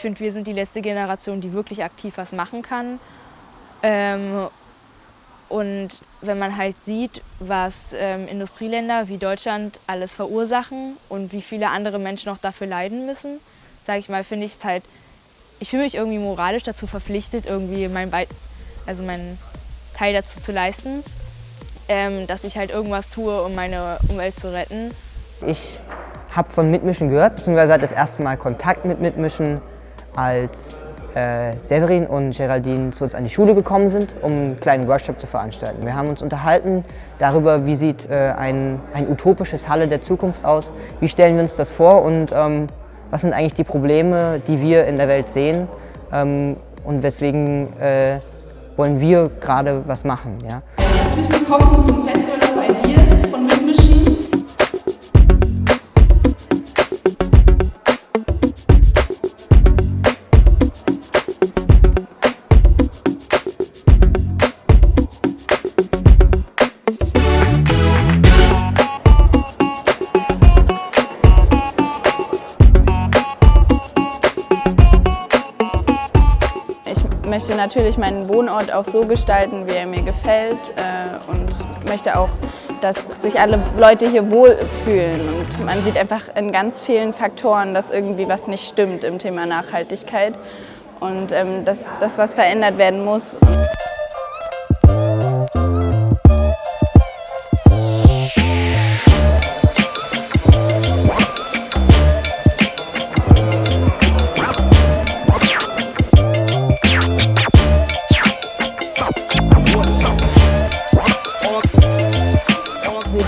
ich finde, wir sind die letzte Generation, die wirklich aktiv was machen kann. Ähm, und wenn man halt sieht, was ähm, Industrieländer wie Deutschland alles verursachen und wie viele andere Menschen auch dafür leiden müssen, sage ich mal, finde ich es halt, ich fühle mich irgendwie moralisch dazu verpflichtet, irgendwie mein, Be also meinen Teil dazu zu leisten, ähm, dass ich halt irgendwas tue, um meine Umwelt zu retten. Ich habe von Mitmischen gehört, beziehungsweise das erste Mal Kontakt mit Mitmischen, als äh, Severin und Geraldine zu uns an die Schule gekommen sind, um einen kleinen Workshop zu veranstalten. Wir haben uns unterhalten darüber, wie sieht äh, ein, ein utopisches Halle der Zukunft aus, wie stellen wir uns das vor und ähm, was sind eigentlich die Probleme, die wir in der Welt sehen ähm, und weswegen äh, wollen wir gerade was machen. Ja. Herzlich willkommen zum Festival of Ideas von möchte natürlich meinen Wohnort auch so gestalten, wie er mir gefällt äh, und möchte auch, dass sich alle Leute hier wohlfühlen. Und man sieht einfach in ganz vielen Faktoren, dass irgendwie was nicht stimmt im Thema Nachhaltigkeit und ähm, dass das was verändert werden muss.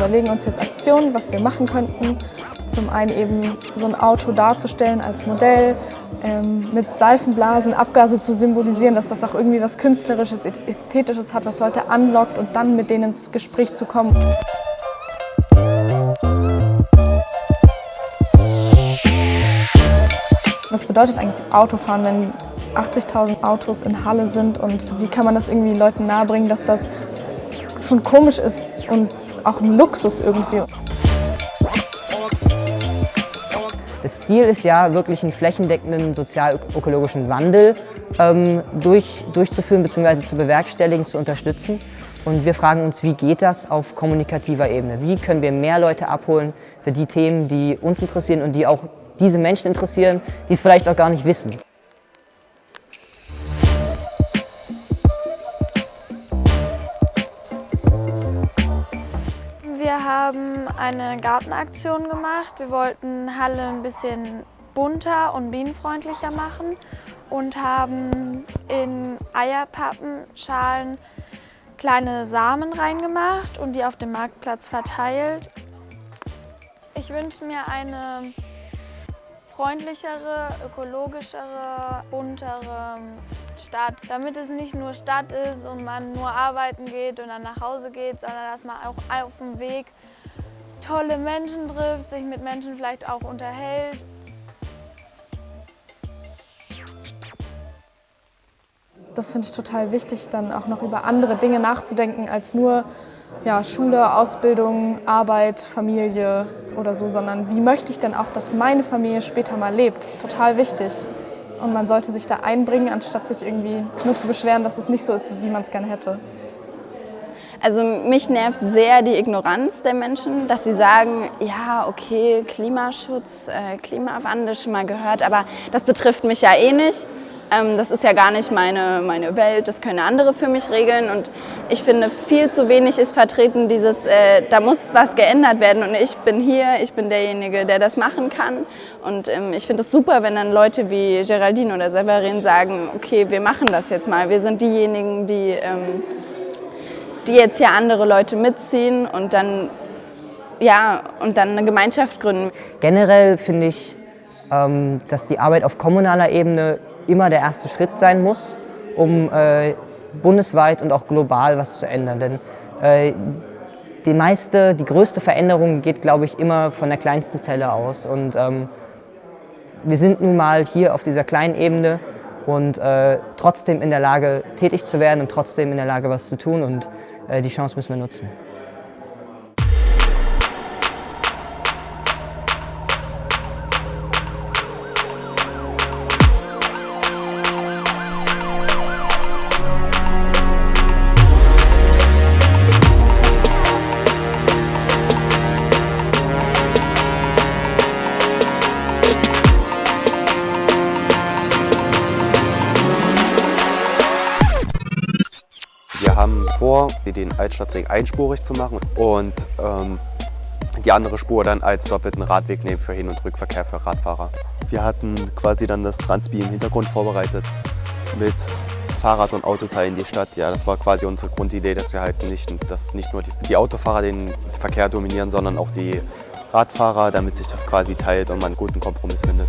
Überlegen uns jetzt Aktionen, was wir machen könnten. Zum einen eben so ein Auto darzustellen als Modell, ähm, mit Seifenblasen Abgase zu symbolisieren, dass das auch irgendwie was Künstlerisches, Ästhetisches hat, was Leute anlockt und dann mit denen ins Gespräch zu kommen. Was bedeutet eigentlich Autofahren, wenn 80.000 Autos in Halle sind und wie kann man das irgendwie Leuten nahebringen, dass das schon komisch ist und auch ein Luxus irgendwie. Das Ziel ist ja, wirklich einen flächendeckenden sozial-ökologischen Wandel ähm, durch, durchzuführen bzw. zu bewerkstelligen, zu unterstützen. Und wir fragen uns, wie geht das auf kommunikativer Ebene? Wie können wir mehr Leute abholen für die Themen, die uns interessieren und die auch diese Menschen interessieren, die es vielleicht auch gar nicht wissen? Haben eine Gartenaktion gemacht. Wir wollten Halle ein bisschen bunter und bienenfreundlicher machen und haben in Eierpappenschalen kleine Samen reingemacht und die auf dem Marktplatz verteilt. Ich wünsche mir eine freundlichere, ökologischere, buntere Stadt, damit es nicht nur Stadt ist und man nur arbeiten geht und dann nach Hause geht, sondern dass man auch auf dem Weg tolle Menschen trifft, sich mit Menschen vielleicht auch unterhält. Das finde ich total wichtig, dann auch noch über andere Dinge nachzudenken als nur ja, Schule, Ausbildung, Arbeit, Familie oder so, sondern wie möchte ich denn auch, dass meine Familie später mal lebt? Total wichtig. Und man sollte sich da einbringen, anstatt sich irgendwie nur zu beschweren, dass es nicht so ist, wie man es gerne hätte. Also mich nervt sehr die Ignoranz der Menschen, dass sie sagen, ja, okay, Klimaschutz, äh, Klimawandel schon mal gehört, aber das betrifft mich ja eh nicht. Ähm, das ist ja gar nicht meine, meine Welt, das können andere für mich regeln. Und ich finde, viel zu wenig ist vertreten dieses, äh, da muss was geändert werden und ich bin hier, ich bin derjenige, der das machen kann. Und ähm, ich finde es super, wenn dann Leute wie Geraldine oder Severin sagen, okay, wir machen das jetzt mal. Wir sind diejenigen, die, ähm, die jetzt hier andere Leute mitziehen und dann, ja, und dann eine Gemeinschaft gründen. Generell finde ich, ähm, dass die Arbeit auf kommunaler Ebene immer der erste Schritt sein muss, um äh, bundesweit und auch global was zu ändern. Denn äh, die meiste, die größte Veränderung geht, glaube ich, immer von der kleinsten Zelle aus. Und ähm, wir sind nun mal hier auf dieser kleinen Ebene und äh, trotzdem in der Lage, tätig zu werden und trotzdem in der Lage, was zu tun. Und die Chance müssen wir nutzen. Vor, den Altstadtring einspurig zu machen und ähm, die andere Spur dann als doppelten Radweg nehmen für Hin- und Rückverkehr für Radfahrer. Wir hatten quasi dann das Transbi im Hintergrund vorbereitet mit Fahrrad- und Autoteilen die Stadt. Ja, das war quasi unsere Grundidee, dass wir halt nicht, dass nicht nur die, die Autofahrer den Verkehr dominieren, sondern auch die Radfahrer, damit sich das quasi teilt und man einen guten Kompromiss findet.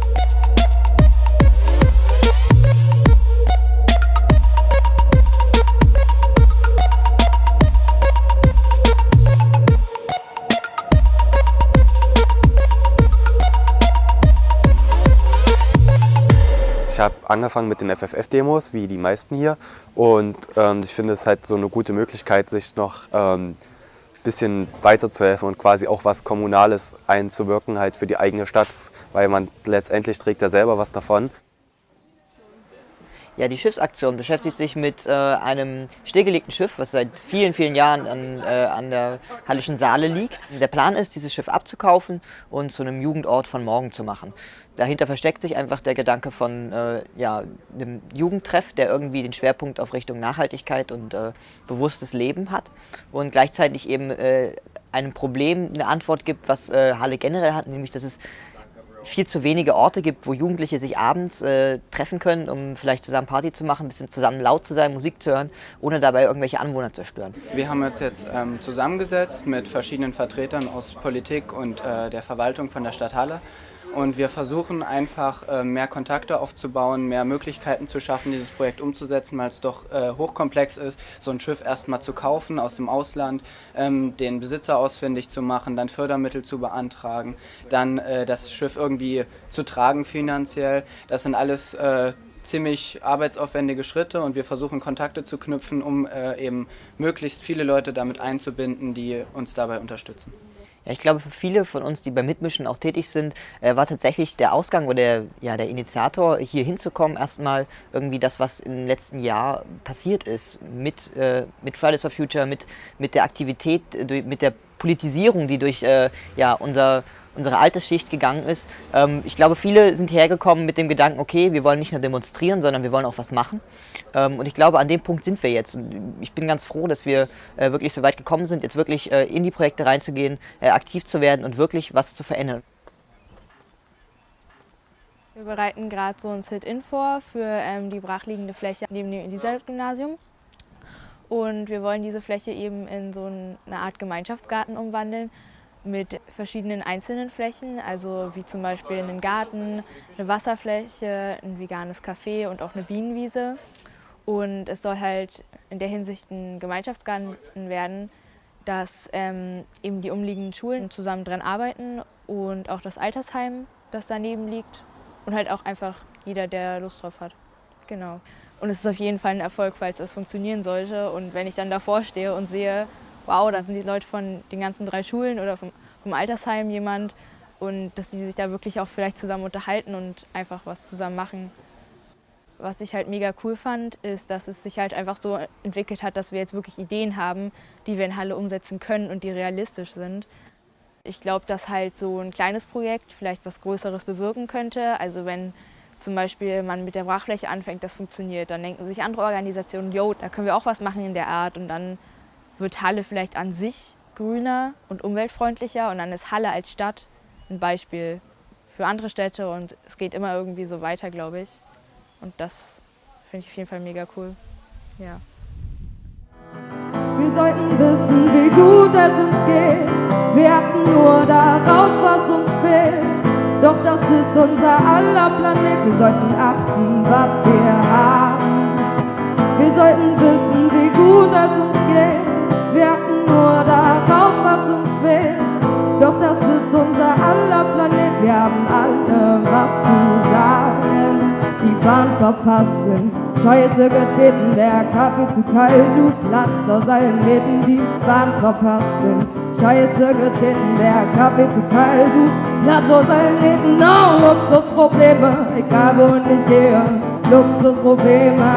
Ich habe angefangen mit den FFF-Demos, wie die meisten hier. Und ähm, ich finde es halt so eine gute Möglichkeit, sich noch ein ähm, bisschen weiterzuhelfen und quasi auch was Kommunales einzuwirken halt für die eigene Stadt, weil man letztendlich trägt ja selber was davon. Ja, die Schiffsaktion beschäftigt sich mit äh, einem stillgelegten Schiff, was seit vielen, vielen Jahren an, äh, an der Hallischen Saale liegt. Der Plan ist, dieses Schiff abzukaufen und zu einem Jugendort von morgen zu machen. Dahinter versteckt sich einfach der Gedanke von äh, ja, einem Jugendtreff, der irgendwie den Schwerpunkt auf Richtung Nachhaltigkeit und äh, bewusstes Leben hat und gleichzeitig eben äh, einem Problem eine Antwort gibt, was äh, Halle generell hat, nämlich dass es viel zu wenige Orte gibt, wo Jugendliche sich abends äh, treffen können, um vielleicht zusammen Party zu machen, ein bisschen zusammen laut zu sein, Musik zu hören, ohne dabei irgendwelche Anwohner zu stören. Wir haben uns jetzt ähm, zusammengesetzt mit verschiedenen Vertretern aus Politik und äh, der Verwaltung von der Stadt Halle und wir versuchen einfach äh, mehr Kontakte aufzubauen, mehr Möglichkeiten zu schaffen, dieses Projekt umzusetzen, weil es doch äh, hochkomplex ist, so ein Schiff erstmal zu kaufen aus dem Ausland, ähm, den Besitzer ausfindig zu machen, dann Fördermittel zu beantragen, dann äh, das Schiff irgendwie zu tragen finanziell. Das sind alles ziemlich arbeitsaufwendige Schritte und wir versuchen Kontakte zu knüpfen, um eben möglichst viele Leute damit einzubinden, die uns dabei unterstützen. Ja, ich glaube, für viele von uns, die beim Mitmischen auch tätig sind, äh, war tatsächlich der Ausgang oder der, ja, der Initiator, hier hinzukommen, erstmal irgendwie das, was im letzten Jahr passiert ist, mit, äh, mit Fridays for Future, mit, mit der Aktivität, äh, mit der Politisierung, die durch äh, ja, unser unsere Altersschicht gegangen ist. Ähm, ich glaube, viele sind hergekommen mit dem Gedanken, okay, wir wollen nicht nur demonstrieren, sondern wir wollen auch was machen. Ähm, und ich glaube, an dem Punkt sind wir jetzt. Und ich bin ganz froh, dass wir äh, wirklich so weit gekommen sind, jetzt wirklich äh, in die Projekte reinzugehen, äh, aktiv zu werden und wirklich was zu verändern. Wir bereiten gerade so ein Sit-In vor für ähm, die brachliegende Fläche neben dem Elisabeth-Gymnasium. Und wir wollen diese Fläche eben in so eine Art Gemeinschaftsgarten umwandeln, mit verschiedenen einzelnen Flächen, also wie zum Beispiel einen Garten, eine Wasserfläche, ein veganes Café und auch eine Bienenwiese. Und es soll halt in der Hinsicht ein Gemeinschaftsgarten werden, dass ähm, eben die umliegenden Schulen zusammen dran arbeiten und auch das Altersheim, das daneben liegt und halt auch einfach jeder, der Lust drauf hat. Genau. Und es ist auf jeden Fall ein Erfolg, falls das funktionieren sollte. Und wenn ich dann davor stehe und sehe, wow, da sind die Leute von den ganzen drei Schulen oder vom, vom Altersheim jemand und dass sie sich da wirklich auch vielleicht zusammen unterhalten und einfach was zusammen machen. Was ich halt mega cool fand, ist, dass es sich halt einfach so entwickelt hat, dass wir jetzt wirklich Ideen haben, die wir in Halle umsetzen können und die realistisch sind. Ich glaube, dass halt so ein kleines Projekt vielleicht was Größeres bewirken könnte. Also wenn zum Beispiel man mit der Brachfläche anfängt, das funktioniert, dann denken sich andere Organisationen, yo, da können wir auch was machen in der Art und dann wird Halle vielleicht an sich grüner und umweltfreundlicher und dann ist Halle als Stadt ein Beispiel für andere Städte und es geht immer irgendwie so weiter, glaube ich. Und das finde ich auf jeden Fall mega cool. Ja. Wir sollten wissen, wie gut es uns geht. Wir achten nur darauf, was uns fehlt. Doch das ist unser aller Planet. Wir sollten achten, was wir haben. Wir sollten wissen, wie gut es uns geht. Wir achten nur darauf, was uns fehlt. Doch das ist unser aller Planet. Wir haben alle was zu sagen. Die Bahn verpassen, Scheiße getreten, der Kaffee zu kalt, du platzt aus allen Nähten. Die Bahn verpassen, Scheiße getreten, der Kaffee zu kalt, du platzt aus allen Nähten. No, Luxusprobleme, egal wohin ich gehe, Luxusprobleme.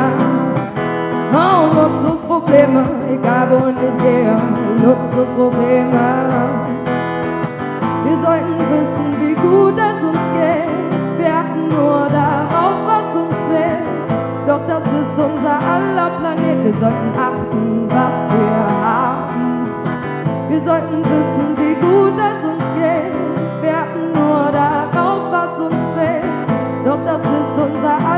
Oh, Luxusprobleme, Probleme, egal wo und nicht gehe, Luxusprobleme. Wir sollten wissen, wie gut es uns geht, wir achten nur darauf, was uns fehlt. Doch das ist unser aller Planet, wir sollten achten, was wir haben. Wir sollten wissen, wie gut es uns geht, wir achten nur darauf, was uns fehlt. Doch das ist unser aller Planet.